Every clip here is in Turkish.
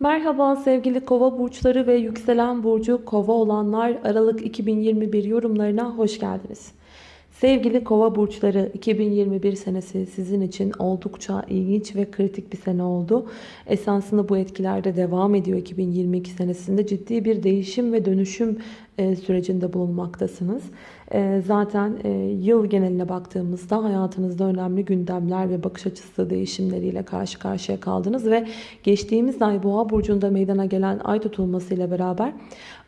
Merhaba sevgili kova burçları ve yükselen burcu kova olanlar Aralık 2021 yorumlarına hoş geldiniz. Sevgili kova burçları 2021 senesi sizin için oldukça ilginç ve kritik bir sene oldu. Esasında bu etkilerde devam ediyor 2022 senesinde ciddi bir değişim ve dönüşüm sürecinde bulunmaktasınız. E, zaten e, yıl geneline baktığımızda hayatınızda önemli gündemler ve bakış açısı değişimleriyle karşı karşıya kaldınız ve geçtiğimiz ay Boğa burcunda meydana gelen ay tutulması ile beraber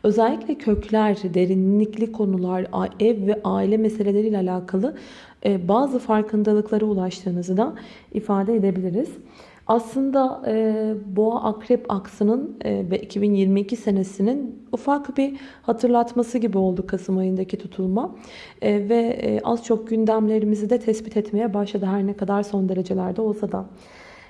özellikle kökler, derinlikli konular, ev ve aile meseleleriyle alakalı bazı farkındalıklara ulaştığınızı da ifade edebiliriz. Aslında e, boğa akrep aksının e, ve 2022 senesinin ufak bir hatırlatması gibi oldu Kasım ayındaki tutulma. E, ve e, az çok gündemlerimizi de tespit etmeye başladı her ne kadar son derecelerde olsa da.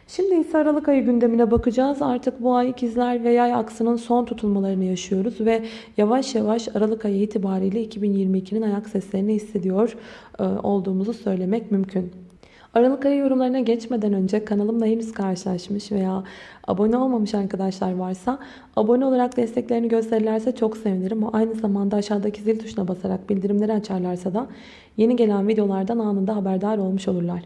Şimdi ise Aralık ayı gündemine bakacağız. Artık bu ay ikizler ve yay aksının son tutulmalarını yaşıyoruz ve yavaş yavaş Aralık ayı itibariyle 2022'nin ayak seslerini hissediyor e, olduğumuzu söylemek mümkün. Aralık ayı yorumlarına geçmeden önce kanalımla henüz karşılaşmış veya abone olmamış arkadaşlar varsa abone olarak desteklerini gösterirlerse çok sevinirim. Aynı zamanda aşağıdaki zil tuşuna basarak bildirimleri açarlarsa da yeni gelen videolardan anında haberdar olmuş olurlar.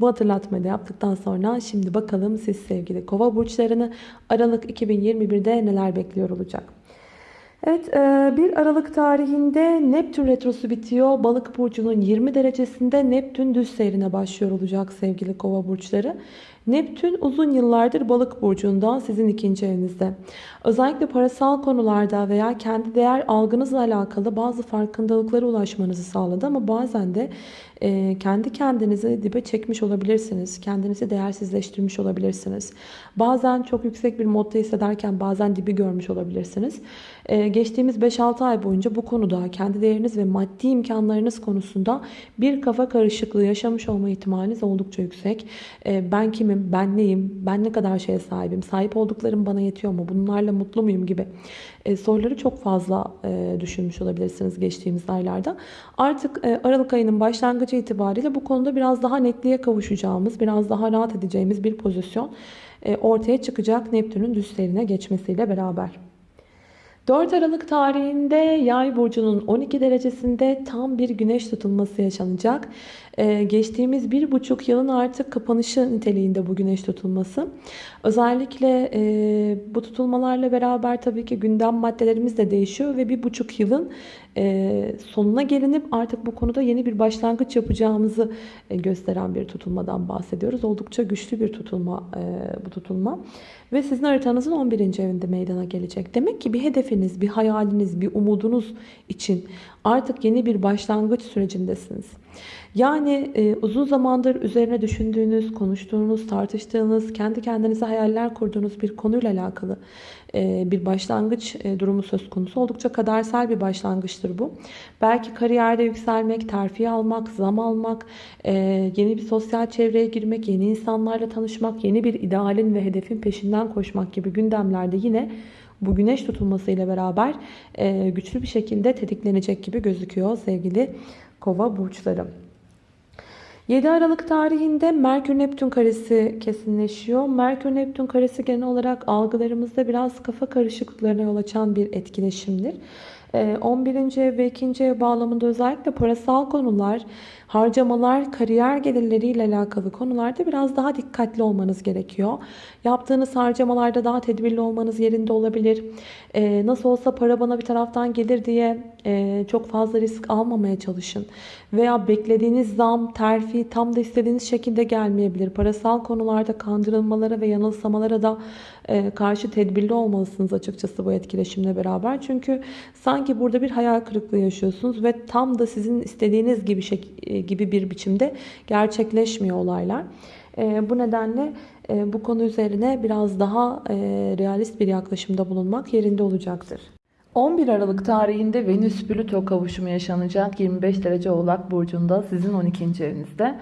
Bu hatırlatmayı da yaptıktan sonra şimdi bakalım siz sevgili kova burçlarını Aralık 2021'de neler bekliyor olacak. Evet 1 e, Aralık tarihinde Neptün retrosu bitiyor. Balık burcunun 20 derecesinde Neptün düz seyrine başlıyor olacak sevgili kova burçları. Neptün uzun yıllardır balık burcunda sizin ikinci evinizde. Özellikle parasal konularda veya kendi değer algınızla alakalı bazı farkındalıklara ulaşmanızı sağladı. Ama bazen de e, kendi kendinizi dibe çekmiş olabilirsiniz. Kendinizi değersizleştirmiş olabilirsiniz. Bazen çok yüksek bir modda hissederken bazen dibi görmüş olabilirsiniz. E, geçtiğimiz 5-6 ay boyunca bu konuda kendi değeriniz ve maddi imkanlarınız konusunda bir kafa karışıklığı yaşamış olma ihtimaliniz oldukça yüksek. E, ben kimim, ben neyim, ben ne kadar şeye sahibim, sahip olduklarım bana yetiyor mu, bunlarla mutlu muyum gibi e, soruları çok fazla e, düşünmüş olabilirsiniz geçtiğimiz aylarda. Artık e, Aralık ayının başlangıcı itibariyle bu konuda biraz daha netliğe kavuşacağımız, biraz daha rahat edeceğimiz bir pozisyon e, ortaya çıkacak Neptün'ün düzlerine geçmesiyle beraber. 4 Aralık tarihinde Yay burcunun 12 derecesinde tam bir güneş tutulması yaşanacak. Ee, geçtiğimiz bir buçuk yılın artık kapanışı niteliğinde bu güneş tutulması. Özellikle e, bu tutulmalarla beraber tabii ki gündem maddelerimiz de değişiyor ve bir buçuk yılın e, sonuna gelinip artık bu konuda yeni bir başlangıç yapacağımızı e, gösteren bir tutulmadan bahsediyoruz. Oldukça güçlü bir tutulma e, bu tutulma. Ve sizin haritanızın 11. evinde meydana gelecek. Demek ki bir hedefiniz, bir hayaliniz, bir umudunuz için artık yeni bir başlangıç sürecindesiniz. Yani e, uzun zamandır üzerine düşündüğünüz, konuştuğunuz, tartıştığınız, kendi kendinize hayaller kurduğunuz bir konuyla alakalı e, bir başlangıç e, durumu söz konusu. Oldukça kadersel bir başlangıçtır bu. Belki kariyerde yükselmek, terfi almak, zam almak, e, yeni bir sosyal çevreye girmek, yeni insanlarla tanışmak, yeni bir idealin ve hedefin peşinden koşmak gibi gündemlerde yine bu güneş tutulması ile beraber güçlü bir şekilde tetiklenecek gibi gözüküyor sevgili kova burçları. 7 Aralık tarihinde Merkür-Neptün karesi kesinleşiyor. Merkür-Neptün karesi genel olarak algılarımızda biraz kafa karışıklıklarına yol açan bir etkileşimdir. 11. ev ve 2. ev bağlamında özellikle parasal konular, harcamalar, kariyer gelirleriyle alakalı konularda biraz daha dikkatli olmanız gerekiyor. Yaptığınız harcamalarda daha tedbirli olmanız yerinde olabilir. Ee, nasıl olsa para bana bir taraftan gelir diye e, çok fazla risk almamaya çalışın. Veya beklediğiniz zam, terfi tam da istediğiniz şekilde gelmeyebilir. Parasal konularda kandırılmalara ve yanılsamalara da e, karşı tedbirli olmalısınız açıkçası bu etkileşimle beraber. Çünkü sanki burada bir hayal kırıklığı yaşıyorsunuz ve tam da sizin istediğiniz gibi şey, gibi bir biçimde gerçekleşmiyor olaylar. E, bu nedenle e, bu konu üzerine biraz daha e, realist bir yaklaşımda bulunmak yerinde olacaktır. 11 Aralık tarihinde Venüs-Plüto kavuşumu yaşanacak 25 derece Oğlak Burcu'nda sizin 12. evinizde.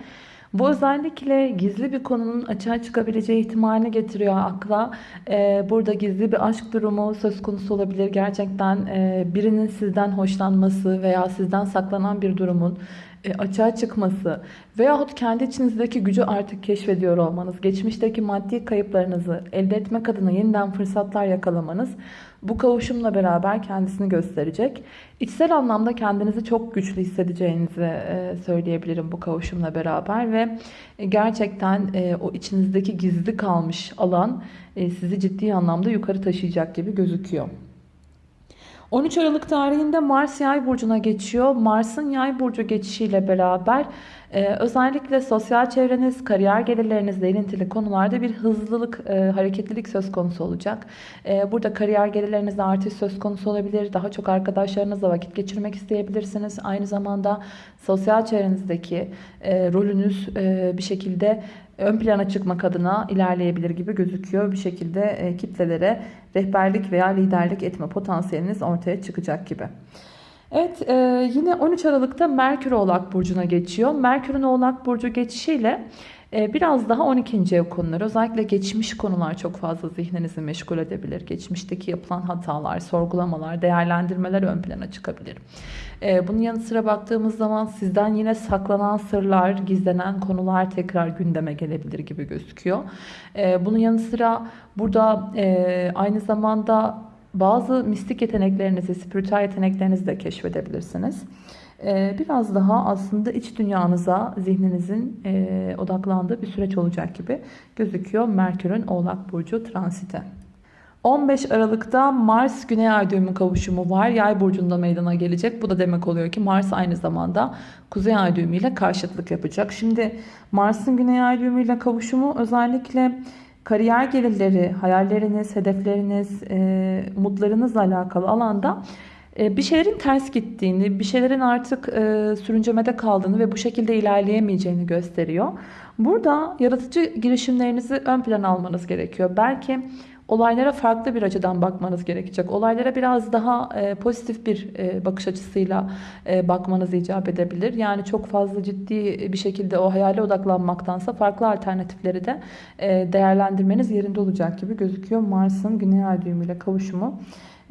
Bu özellikle gizli bir konunun açığa çıkabileceği ihtimalini getiriyor akla. Ee, burada gizli bir aşk durumu söz konusu olabilir. Gerçekten e, birinin sizden hoşlanması veya sizden saklanan bir durumun e, açığa çıkması veyahut kendi içinizdeki gücü artık keşfediyor olmanız, geçmişteki maddi kayıplarınızı elde etmek adına yeniden fırsatlar yakalamanız bu kavuşumla beraber kendisini gösterecek. İçsel anlamda kendinizi çok güçlü hissedeceğinizi e, söyleyebilirim bu kavuşumla beraber ve gerçekten e, o içinizdeki gizli kalmış alan sizi ciddi anlamda yukarı taşıyacak gibi gözüküyor. 13 Aralık tarihinde Mars Yay burcuna geçiyor. Mars'ın Yay burcu geçişiyle beraber e, özellikle sosyal çevreniz, kariyer gelirlerinizle ilintili konularda bir hızlılık, e, hareketlilik söz konusu olacak. E, burada kariyer gelirlerinizde artış söz konusu olabilir. Daha çok arkadaşlarınızla vakit geçirmek isteyebilirsiniz. Aynı zamanda sosyal çevrenizdeki e, rolünüz e, bir şekilde ön plana çıkmak adına ilerleyebilir gibi gözüküyor. Bir şekilde e, kitlelere rehberlik veya liderlik etme potansiyeliniz ortaya çıkacak gibi. Evet e, yine 13 Aralık'ta Merkür Oğlak Burcu'na geçiyor. Merkür'ün Oğlak Burcu geçişiyle e, biraz daha 12. ev konuları özellikle geçmiş konular çok fazla zihninizi meşgul edebilir. Geçmişteki yapılan hatalar, sorgulamalar, değerlendirmeler ön plana çıkabilir. E, bunun yanı sıra baktığımız zaman sizden yine saklanan sırlar, gizlenen konular tekrar gündeme gelebilir gibi gözüküyor. E, bunun yanı sıra burada aynı zamanda bazı mistik yeteneklerinizi, spiritüel yeteneklerinizi de keşfedebilirsiniz. Ee, biraz daha aslında iç dünyanıza, zihninizin e, odaklandığı bir süreç olacak gibi gözüküyor Merkür'ün Oğlak Burcu transite. 15 Aralık'ta Mars Güney Ay düğümü kavuşumu var. Yay burcunda meydana gelecek. Bu da demek oluyor ki Mars aynı zamanda Kuzey Ay düğümü ile karşıtlık yapacak. Şimdi Mars'ın Güney Ay düğümü ile kavuşumu özellikle kariyer gelirleri, hayalleriniz, hedefleriniz, e, umutlarınızla alakalı alanda e, bir şeylerin ters gittiğini, bir şeylerin artık e, sürüncemede kaldığını ve bu şekilde ilerleyemeyeceğini gösteriyor. Burada yaratıcı girişimlerinizi ön plana almanız gerekiyor. Belki olaylara farklı bir açıdan bakmanız gerekecek. Olaylara biraz daha e, pozitif bir e, bakış açısıyla e, bakmanız icap edebilir. Yani çok fazla ciddi bir şekilde o hayale odaklanmaktansa farklı alternatifleri de e, değerlendirmeniz yerinde olacak gibi gözüküyor. Mars'ın Güney Ay düğümüyle kavuşumu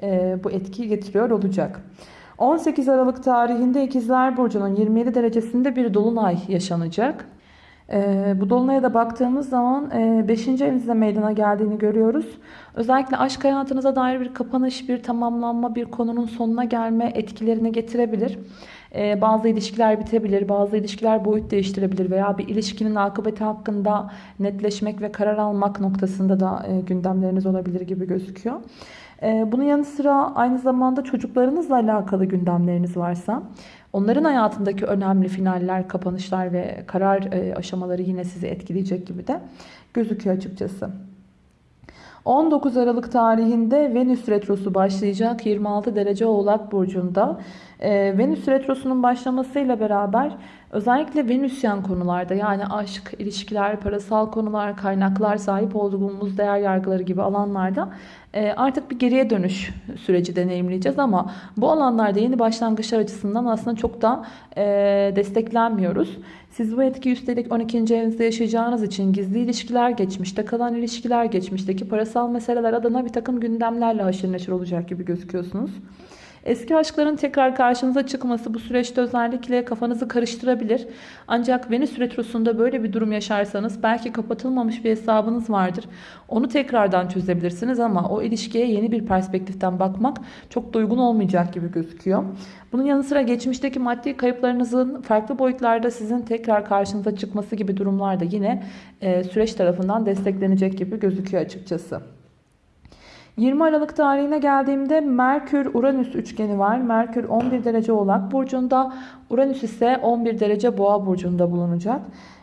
e, bu etkiyi getiriyor olacak. 18 Aralık tarihinde İkizler Burcu'nun 27 derecesinde bir dolunay yaşanacak. E, bu dolunaya da baktığımız zaman 5. E, meydana geldiğini görüyoruz. Özellikle aşk hayatınıza dair bir kapanış, bir tamamlanma, bir konunun sonuna gelme etkilerini getirebilir. E, bazı ilişkiler bitebilir, bazı ilişkiler boyut değiştirebilir veya bir ilişkinin akıbeti hakkında netleşmek ve karar almak noktasında da e, gündemleriniz olabilir gibi gözüküyor. Ee, bunun yanı sıra aynı zamanda çocuklarınızla alakalı gündemleriniz varsa onların hayatındaki önemli finaller, kapanışlar ve karar e, aşamaları yine sizi etkileyecek gibi de gözüküyor açıkçası. 19 Aralık tarihinde Venüs Retrosu başlayacak 26 derece Oğlak Burcu'nda. Ee, Venüs Retrosu'nun başlamasıyla beraber özellikle Venüsyen konularda yani aşk, ilişkiler, parasal konular, kaynaklar, sahip olduğumuz değer yargıları gibi alanlarda e, artık bir geriye dönüş süreci deneyimleyeceğiz ama bu alanlarda yeni başlangıçlar açısından aslında çok da e, desteklenmiyoruz. Siz bu etki üstelik 12. evinizde yaşayacağınız için gizli ilişkiler, geçmişte kalan ilişkiler, geçmişteki parasal meseleler adına bir takım gündemlerle haşır neşir olacak gibi gözüküyorsunuz. Eski aşkların tekrar karşınıza çıkması bu süreçte özellikle kafanızı karıştırabilir. Ancak Venüs Retrosu'nda böyle bir durum yaşarsanız belki kapatılmamış bir hesabınız vardır. Onu tekrardan çözebilirsiniz ama o ilişkiye yeni bir perspektiften bakmak çok da uygun olmayacak gibi gözüküyor. Bunun yanı sıra geçmişteki maddi kayıplarınızın farklı boyutlarda sizin tekrar karşınıza çıkması gibi durumlar da yine e, süreç tarafından desteklenecek gibi gözüküyor açıkçası. 20 Aralık tarihine geldiğimde Merkür-Uranüs üçgeni var. Merkür 11 derece Oğlak Burcu'nda, Uranüs ise 11 derece Boğa Burcu'nda bulunacak.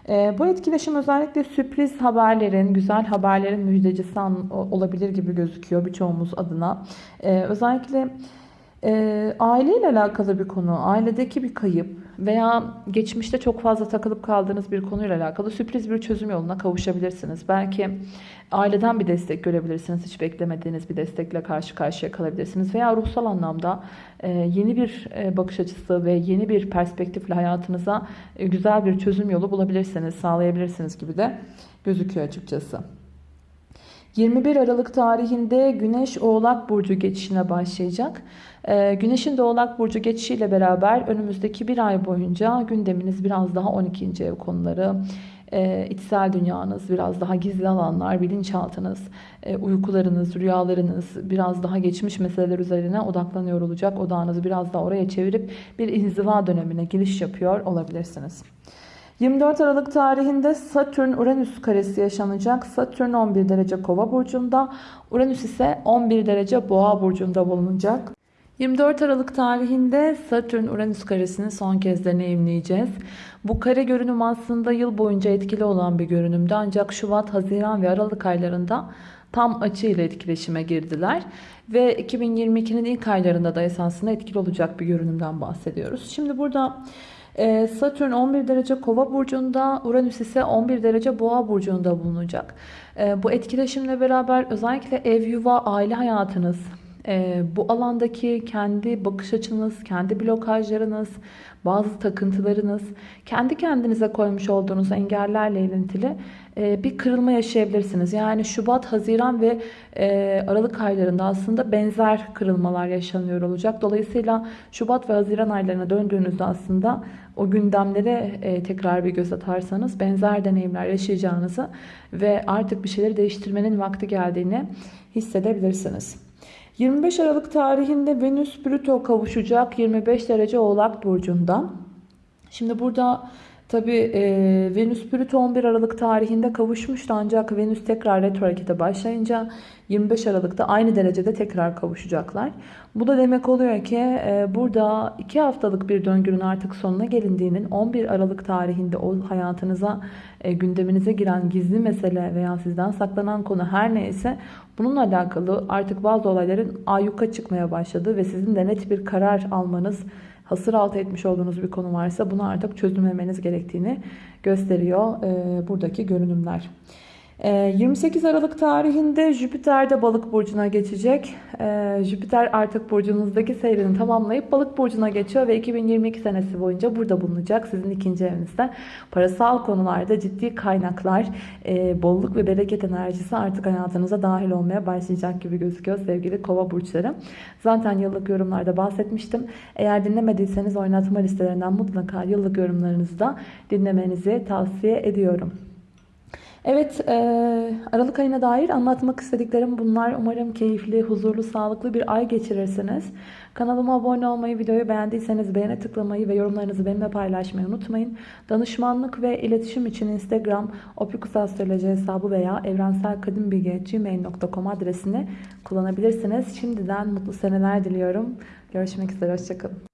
E, bu etkileşim özellikle sürpriz haberlerin, güzel haberlerin müjdecisi olabilir gibi gözüküyor birçoğumuz adına. E, özellikle e, aileyle alakalı bir konu, ailedeki bir kayıp veya geçmişte çok fazla takılıp kaldığınız bir konuyla alakalı sürpriz bir çözüm yoluna kavuşabilirsiniz. Belki aileden bir destek görebilirsiniz. Hiç beklemediğiniz bir destekle karşı karşıya kalabilirsiniz. Veya ruhsal anlamda e, yeni bir e, bakış açısı ve yeni bir perspektifle hayatınıza e, güzel bir çözüm yolu bulabilirsiniz, sağlayabilirsiniz gibi de gözüküyor açıkçası. 21 Aralık tarihinde Güneş Oğlak Burcu geçişine başlayacak. Ee, Güneşin de Oğlak Burcu geçişiyle beraber önümüzdeki bir ay boyunca gündeminiz biraz daha 12. ev konuları, e, içsel dünyanız, biraz daha gizli alanlar, bilinçaltınız, e, uykularınız, rüyalarınız biraz daha geçmiş meseleler üzerine odaklanıyor olacak. Odağınızı biraz daha oraya çevirip bir inziva dönemine giriş yapıyor olabilirsiniz. 24 Aralık tarihinde Satürn-Uranüs karesi yaşanacak. Satürn 11 derece Kova burcunda, Uranüs ise 11 derece Boğa burcunda bulunacak. 24 Aralık tarihinde Satürn-Uranüs karesini son kez deneyimleyeceğiz. Bu kare görünüm aslında yıl boyunca etkili olan bir görünümdü ancak Şubat, Haziran ve Aralık aylarında tam açı ile etkileşime girdiler. Ve 2022'nin ilk aylarında da esasında etkili olacak bir görünümden bahsediyoruz. Şimdi burada Satürn 11 derece kova burcunda, Uranüs ise 11 derece boğa burcunda bulunacak. Ee, bu etkileşimle beraber özellikle ev, yuva, aile hayatınız, e, bu alandaki kendi bakış açınız, kendi blokajlarınız, bazı takıntılarınız, kendi kendinize koymuş olduğunuz engellerle ilintili e, bir kırılma yaşayabilirsiniz. Yani Şubat, Haziran ve e, Aralık aylarında aslında benzer kırılmalar yaşanıyor olacak. Dolayısıyla Şubat ve Haziran aylarına döndüğünüzde aslında o gündemlere e, tekrar bir göz atarsanız benzer deneyimler yaşayacağınızı ve artık bir şeyleri değiştirmenin vakti geldiğini hissedebilirsiniz. 25 Aralık tarihinde Venüs Plüto kavuşacak 25 derece Oğlak Burcu'nda. Şimdi burada tabi e, Venüs Plüto 11 Aralık tarihinde kavuşmuştu ancak Venüs tekrar retro harekete başlayınca 25 Aralık'ta aynı derecede tekrar kavuşacaklar. Bu da demek oluyor ki e, burada 2 haftalık bir döngünün artık sonuna gelindiğinin 11 Aralık tarihinde o hayatınıza, e, gündeminize giren gizli mesele veya sizden saklanan konu her neyse bununla alakalı artık bazı olayların ayyuka çıkmaya başladı ve sizin de net bir karar almanız, hasır altı etmiş olduğunuz bir konu varsa bunu artık çözümlemeniz gerektiğini gösteriyor buradaki görünümler. 28 ee, Aralık tarihinde Jüpiter de balık burcuna geçecek. Ee, Jüpiter artık burcunuzdaki seyrini tamamlayıp balık burcuna geçiyor ve 2022 senesi boyunca burada bulunacak. Sizin ikinci evinizde parasal konularda ciddi kaynaklar, e, bolluk ve bereket enerjisi artık hayatınıza dahil olmaya başlayacak gibi gözüküyor sevgili kova burçları. Zaten yıllık yorumlarda bahsetmiştim. Eğer dinlemediyseniz oynatma listelerinden mutlaka yıllık yorumlarınızı da dinlemenizi tavsiye ediyorum. Evet, e, Aralık ayına dair anlatmak istediklerim bunlar. Umarım keyifli, huzurlu, sağlıklı bir ay geçirirsiniz. Kanalıma abone olmayı, videoyu beğendiyseniz beğene tıklamayı ve yorumlarınızı benimle paylaşmayı unutmayın. Danışmanlık ve iletişim için Instagram opikusastroloji hesabı veya evrenselkadimbilgi.gmail.com adresini kullanabilirsiniz. Şimdiden mutlu seneler diliyorum. Görüşmek üzere, hoşçakalın.